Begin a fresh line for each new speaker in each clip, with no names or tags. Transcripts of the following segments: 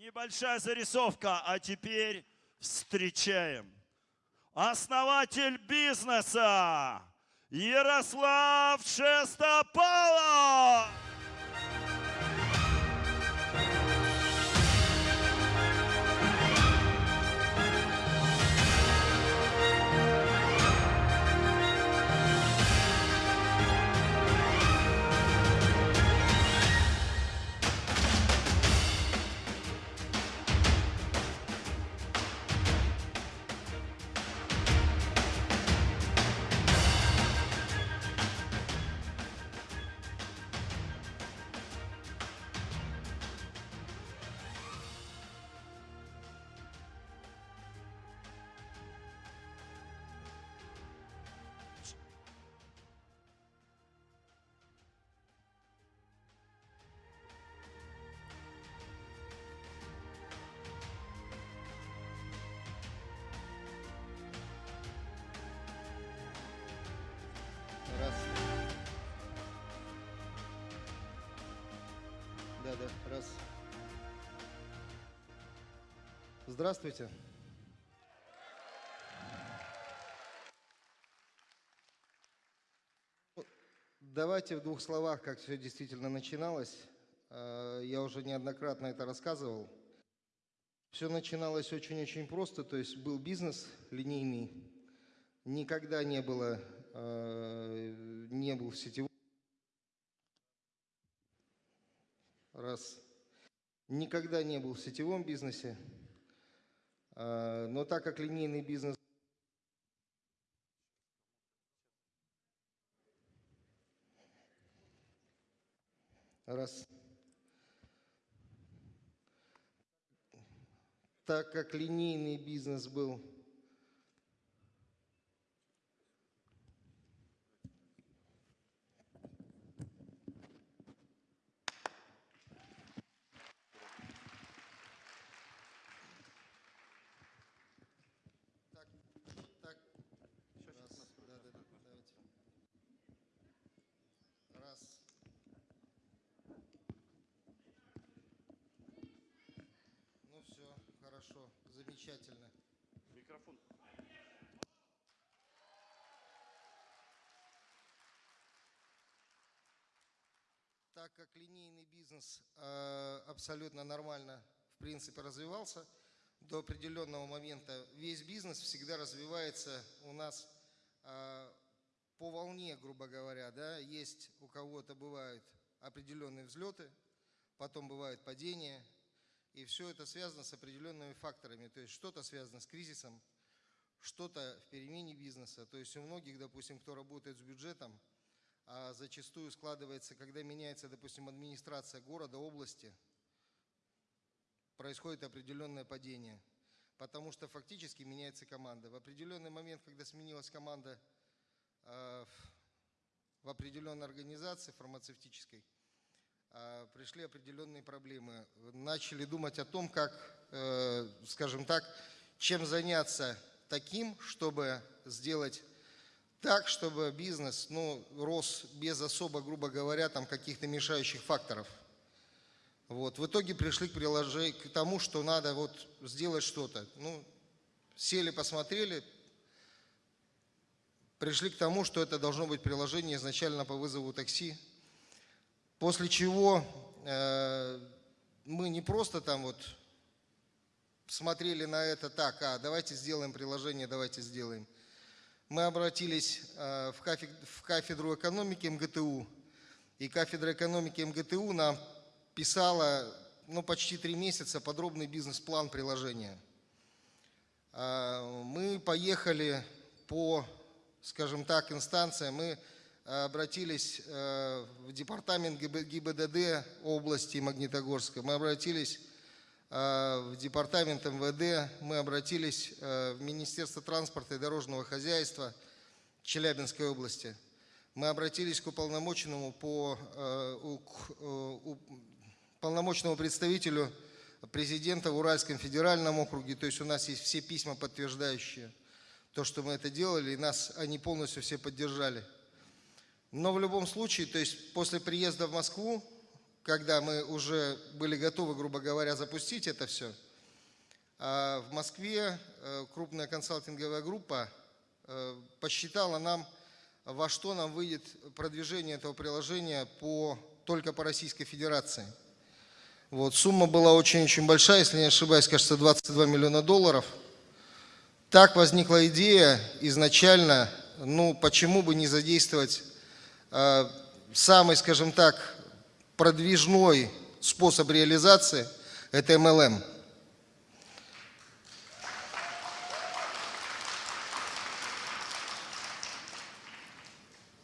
Небольшая зарисовка, а теперь встречаем. Основатель бизнеса Ярослав Шестопалов!
Да, раз. Здравствуйте. Ну, Давайте в двух словах, как все действительно начиналось. Э, Я уже неоднократно это рассказывал. Все начиналось очень-очень просто, то есть был бизнес линейный, никогда не было, э, не был в Раз. Никогда не был в сетевом бизнесе, Э, но так как линейный бизнес Раз. Так как линейный бизнес был Так, так. Раз, да, да, да, давайте. Раз. Ну все, хорошо, замечательно.
Микрофон.
Так как линейный бизнес э, абсолютно нормально, в принципе, развивался, до определенного момента весь бизнес всегда развивается у нас э, по волне, грубо говоря. Да? Есть у кого-то бывают определенные взлеты, потом бывают падения, и все это связано с определенными факторами. То есть что-то связано с кризисом, что-то в перемене бизнеса. То есть у многих, допустим, кто работает с бюджетом, а зачастую складывается, когда меняется, допустим, администрация города, области, происходит определенное падение, потому что фактически меняется команда. В определенный момент, когда сменилась команда э, в определенной организации фармацевтической, пришли определенные проблемы. Начали думать о том, как, э, скажем так, чем заняться таким, чтобы сделать так, чтобы бизнес ну, рос без особо, грубо говоря, там каких-то мешающих факторов. Вот. В итоге пришли к, приложению, к тому, что надо вот сделать что-то. Ну, сели, посмотрели, пришли к тому, что это должно быть приложение изначально по вызову такси. После чего э, мы не просто там вот смотрели на это так, а давайте сделаем приложение, давайте сделаем. Мы обратились э, в, кафедру, в кафедру экономики МГТУ, и кафедра экономики МГТУ нам писала ну, почти три месяца подробный бизнес-план приложения. Э, мы поехали по, скажем так, инстанциям, мы обратились э, в департамент ГИБДД области Магнитогорска, мы обратились в департамент МВД, мы обратились в Министерство транспорта и дорожного хозяйства Челябинской области. Мы обратились к уполномоченному по к полномочному представителю президента в Уральском федеральном округе, то есть у нас есть все письма, подтверждающие то, что мы это делали, и нас они полностью все поддержали. Но в любом случае, то есть после приезда в Москву, когда мы уже были готовы, грубо говоря, запустить это все, в Москве э, крупная консалтинговая группа э, посчитала нам, во что нам выйдет продвижение этого приложения по, только по Российской Федерации. Вот, сумма была очень-очень большая, если не ошибаюсь, кажется, 22 миллиона долларов. Так возникла идея изначально, ну, почему бы не задействовать самый, скажем так, продвижной способ реализации – это MLM.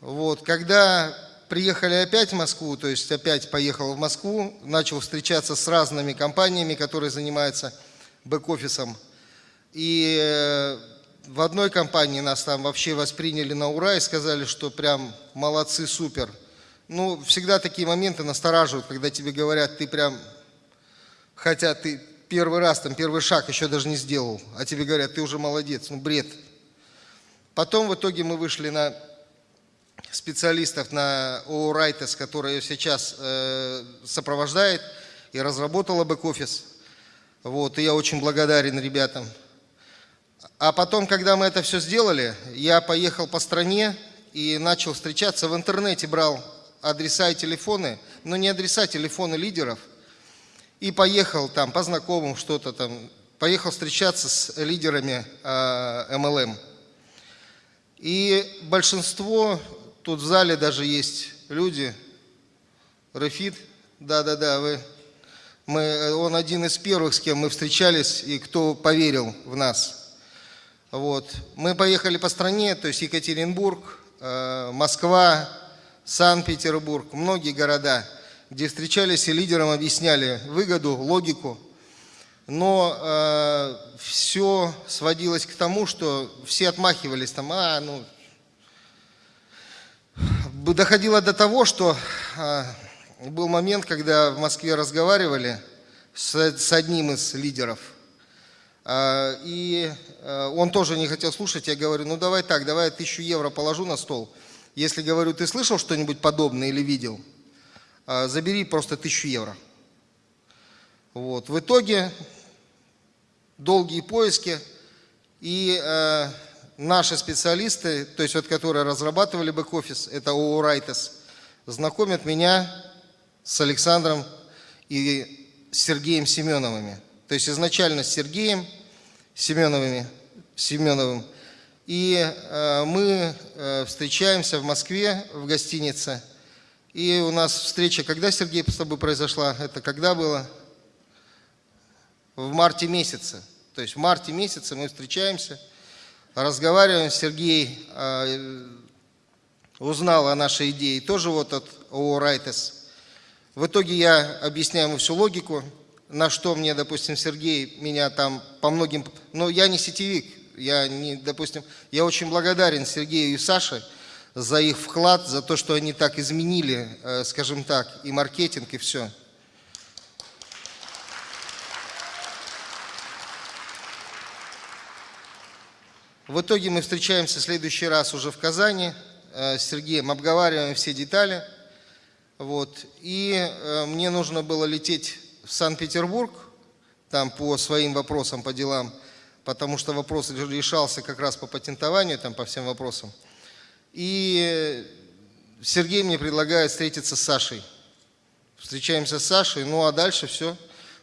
Вот, когда приехали опять в Москву, то есть опять поехал в Москву, начал встречаться с разными компаниями, которые занимаются бэк-офисом. И э, в одной компании нас там вообще восприняли на ура и сказали, что прям молодцы, супер. Ну, всегда такие моменты настораживают, когда тебе говорят, ты прям, хотя ты первый раз, там первый шаг еще даже не сделал, а тебе говорят, ты уже молодец, ну бред. Потом в итоге мы вышли на специалистов на ООО «Райтес», которая сейчас э, сопровождает и разработала бэк-офис. Вот, и я очень благодарен ребятам. А потом, когда мы это все сделали, я поехал по стране и начал встречаться в интернете, брал адреса и телефоны, но не адреса, а телефоны лидеров, и поехал там по знакомым что-то там, поехал встречаться с лидерами э, MLM. И большинство Тут в зале даже есть люди. Рафид, да-да-да, вы, мы, он один из первых, с кем мы встречались и кто поверил в нас. Вот. Мы поехали по стране, то есть Екатеринбург, э, Москва, Санкт-Петербург, многие города, где встречались и лидерам объясняли выгоду, логику. Но э, все сводилось к тому, что все отмахивались там, а, ну, доходило до того, что а, был момент, когда в Москве разговаривали с, с одним из лидеров, и а, он тоже не хотел слушать, я говорю, ну давай так, давай я тысячу евро положу на стол, если, говорю, ты слышал что-нибудь подобное или видел, забери просто тысячу евро. Вот. В итоге долгие поиски, и наши специалисты, то есть вот которые разрабатывали бэк-офис, это ООО «Райтес», знакомят меня с Александром и Сергеем Семеновыми. То есть изначально с Сергеем Семеновыми, Семеновым. И э, мы э, встречаемся в Москве в гостинице. И у нас встреча, когда, Сергей, с тобой произошла? Это когда было? В марте месяце. То есть в марте месяце мы встречаемся – разговариваем, Сергей э, узнал о нашей идее, тоже вот от ООО «Райтес». В итоге я объясняю ему всю логику, на что мне, допустим, Сергей меня там по многим... Но я не сетевик, я не, допустим, я очень благодарен Сергею и Саше за их вклад, за то, что они так изменили, э, скажем так, и маркетинг, и все. В итоге мы встречаемся в следующий раз уже в Казани э, с Сергеем, обговариваем все детали. Вот. И э, мне нужно было лететь в Санкт-Петербург, там по своим вопросам, по делам, потому что вопрос решался как раз по патентованию, там по всем вопросам. И Сергей мне предлагает встретиться с Сашей. Встречаемся с Сашей, ну а дальше все.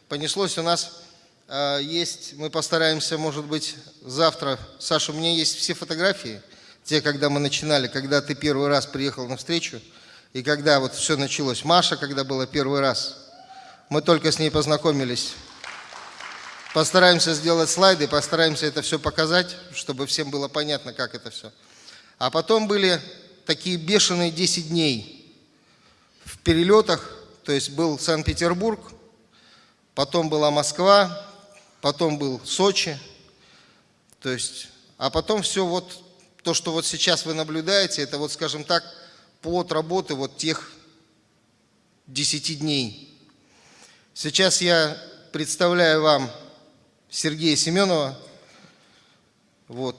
Понеслось у нас а, есть, мы постараемся, может быть, завтра. Саша, у меня есть все фотографии, те, когда мы начинали, когда ты первый раз приехал на встречу, и когда вот все началось. Маша, когда была первый раз, мы только с ней познакомились. Постараемся сделать слайды, постараемся это все показать, чтобы всем было понятно, как это все. А потом были такие бешеные 10 дней в перелетах, то есть был Санкт-Петербург, потом была Москва, потом был Сочи, то есть, а потом все вот, то, что вот сейчас вы наблюдаете, это вот, скажем так, плод работы вот тех 10 дней. Сейчас я представляю вам Сергея Семенова, вот,